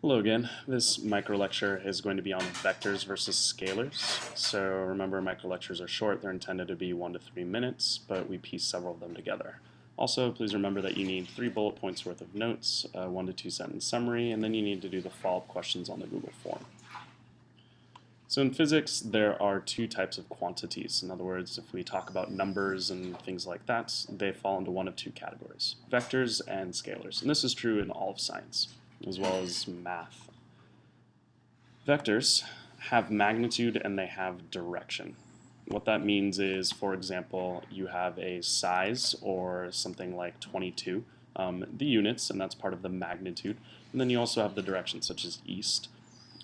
Hello again. This micro lecture is going to be on vectors versus scalars. So remember micro lectures are short, they're intended to be one to three minutes, but we piece several of them together. Also, please remember that you need three bullet points worth of notes, a one to two sentence summary, and then you need to do the follow-up questions on the Google form. So in physics, there are two types of quantities. In other words, if we talk about numbers and things like that, they fall into one of two categories, vectors and scalars. And this is true in all of science as well as math. Vectors have magnitude and they have direction. What that means is, for example, you have a size or something like 22, um, the units, and that's part of the magnitude. And then you also have the direction, such as east.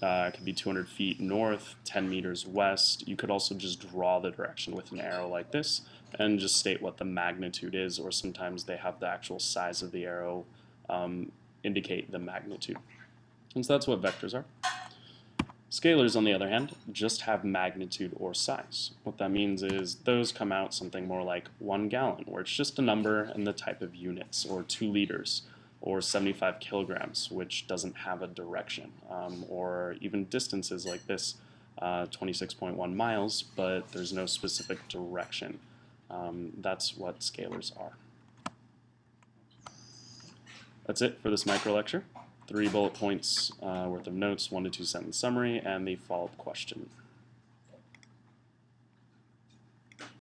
Uh, it could be 200 feet north, 10 meters west. You could also just draw the direction with an arrow like this and just state what the magnitude is, or sometimes they have the actual size of the arrow um, indicate the magnitude. And so that's what vectors are. Scalars, on the other hand, just have magnitude or size. What that means is those come out something more like one gallon, where it's just a number and the type of units, or two liters, or 75 kilograms, which doesn't have a direction, um, or even distances like this, uh, 26.1 miles, but there's no specific direction. Um, that's what scalars are. That's it for this micro lecture. Three bullet points uh, worth of notes, one to two sentence summary, and the follow-up question.